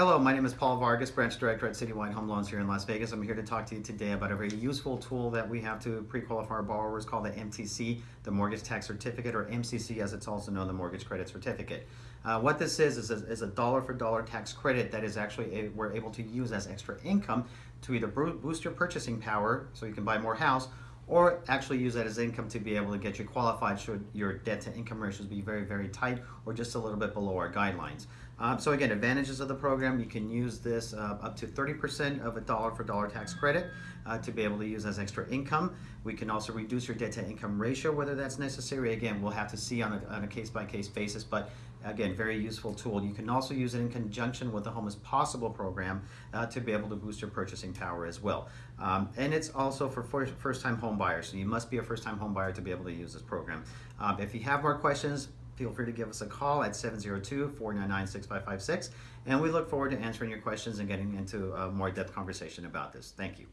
my name is Paul Vargas, Branch Director at Citywide Home Loans here in Las Vegas. I'm here to talk to you today about a very useful tool that we have to pre-qualify our borrowers called the MTC, the Mortgage Tax Certificate, or MCC as it's also known, the Mortgage Credit Certificate. Uh, what this is, is a, is a dollar for dollar tax credit that is actually, a, we're able to use as extra income to either boost your purchasing power so you can buy more house, or actually use that as income to be able to get you qualified should your debt to income ratios be very, very tight or just a little bit below our guidelines. Um, so again, advantages of the program, you can use this uh, up to 30% of a dollar for dollar tax credit uh, to be able to use as extra income. We can also reduce your debt to income ratio, whether that's necessary. Again, we'll have to see on a, on a case-by-case -case basis, but again, very useful tool. You can also use it in conjunction with the Home is Possible program uh, to be able to boost your purchasing power as well. Um, and it's also for first-time home buyers, so you must be a first-time home buyer to be able to use this program. Um, if you have more questions, feel free to give us a call at 702-499-6556 and we look forward to answering your questions and getting into a more depth conversation about this. Thank you.